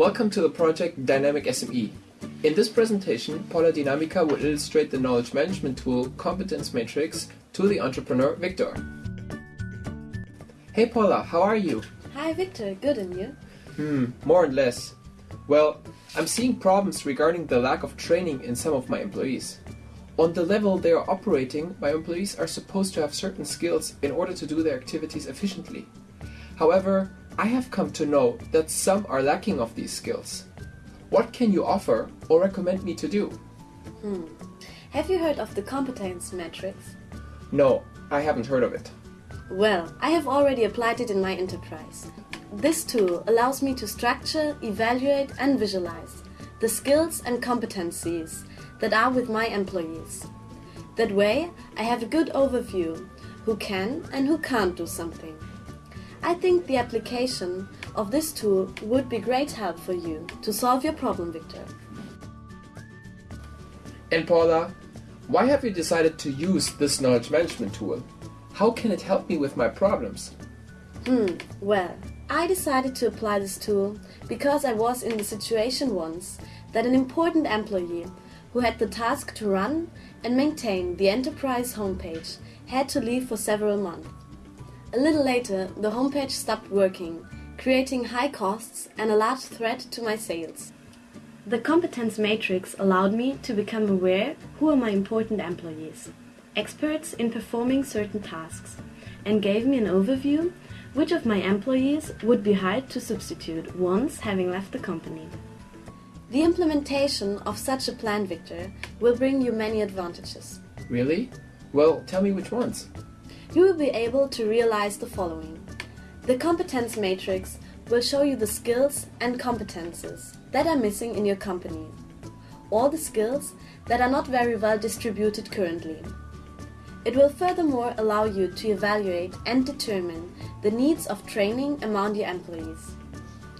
Welcome to the project Dynamic SME. In this presentation, Paula Dinamica will illustrate the knowledge management tool Competence Matrix to the entrepreneur Victor. Hey Paula, how are you? Hi Victor, good and you? Hmm, more and less. Well, I'm seeing problems regarding the lack of training in some of my employees. On the level they are operating, my employees are supposed to have certain skills in order to do their activities efficiently. However, I have come to know that some are lacking of these skills. What can you offer or recommend me to do? Hmm. Have you heard of the competence matrix? No, I haven't heard of it. Well, I have already applied it in my enterprise. This tool allows me to structure, evaluate and visualize the skills and competencies that are with my employees. That way, I have a good overview who can and who can't do something. I think the application of this tool would be great help for you to solve your problem, Victor. And Paula, why have you decided to use this knowledge management tool? How can it help me with my problems? Hmm, well, I decided to apply this tool because I was in the situation once that an important employee who had the task to run and maintain the enterprise homepage had to leave for several months. A little later, the homepage stopped working, creating high costs and a large threat to my sales. The competence matrix allowed me to become aware who are my important employees, experts in performing certain tasks, and gave me an overview which of my employees would be hired to substitute once having left the company. The implementation of such a plan, Victor, will bring you many advantages. Really? Well, tell me which ones. You will be able to realize the following. The competence matrix will show you the skills and competences that are missing in your company. All the skills that are not very well distributed currently. It will furthermore allow you to evaluate and determine the needs of training among your employees.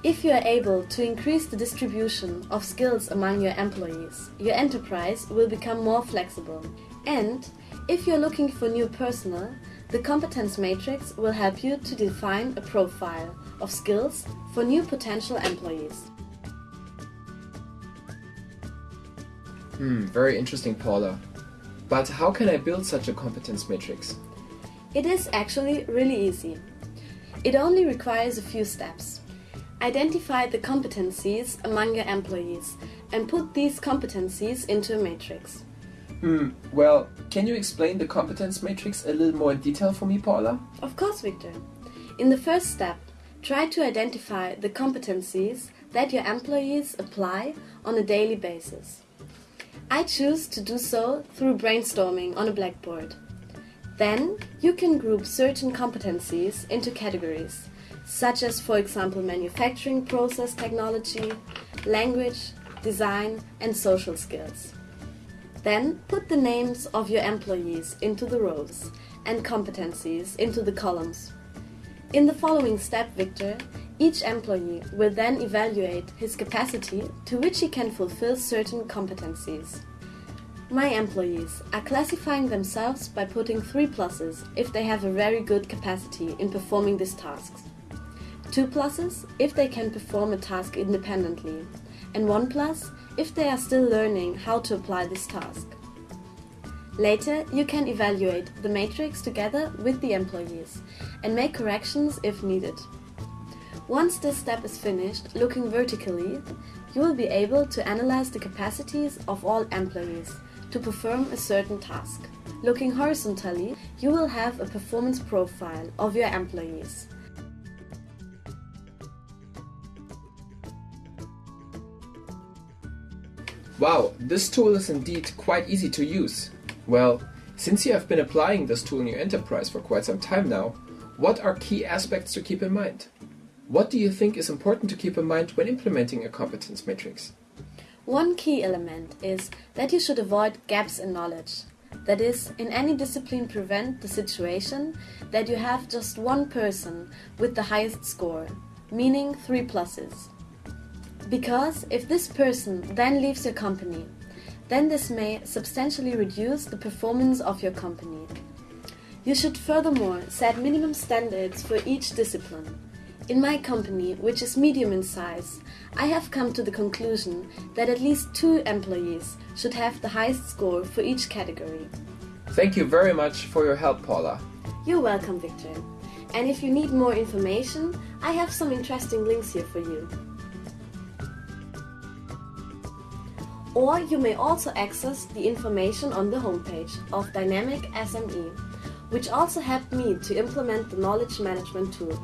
If you are able to increase the distribution of skills among your employees, your enterprise will become more flexible. And if you're looking for new personnel, the competence matrix will help you to define a profile of skills for new potential employees. Hmm, very interesting, Paula. But how can I build such a competence matrix? It is actually really easy. It only requires a few steps. Identify the competencies among your employees and put these competencies into a matrix. Hmm, well, can you explain the competence matrix a little more in detail for me, Paula? Of course, Victor. In the first step, try to identify the competencies that your employees apply on a daily basis. I choose to do so through brainstorming on a blackboard. Then you can group certain competencies into categories, such as, for example, manufacturing process technology, language, design, and social skills. Then put the names of your employees into the rows and competencies into the columns. In the following step, Victor, each employee will then evaluate his capacity to which he can fulfill certain competencies. My employees are classifying themselves by putting three pluses if they have a very good capacity in performing these tasks, two pluses if they can perform a task independently, and one plus if they are still learning how to apply this task. Later, you can evaluate the matrix together with the employees and make corrections if needed. Once this step is finished, looking vertically, you will be able to analyze the capacities of all employees to perform a certain task. Looking horizontally, you will have a performance profile of your employees. Wow, this tool is indeed quite easy to use. Well, since you have been applying this tool in your enterprise for quite some time now, what are key aspects to keep in mind? What do you think is important to keep in mind when implementing a competence matrix? One key element is that you should avoid gaps in knowledge. That is, in any discipline prevent the situation that you have just one person with the highest score, meaning 3 pluses. Because if this person then leaves your company, then this may substantially reduce the performance of your company. You should furthermore set minimum standards for each discipline. In my company, which is medium in size, I have come to the conclusion that at least two employees should have the highest score for each category. Thank you very much for your help, Paula. You're welcome, Victor. And if you need more information, I have some interesting links here for you. Or you may also access the information on the homepage of Dynamic SME, which also helped me to implement the knowledge management tool.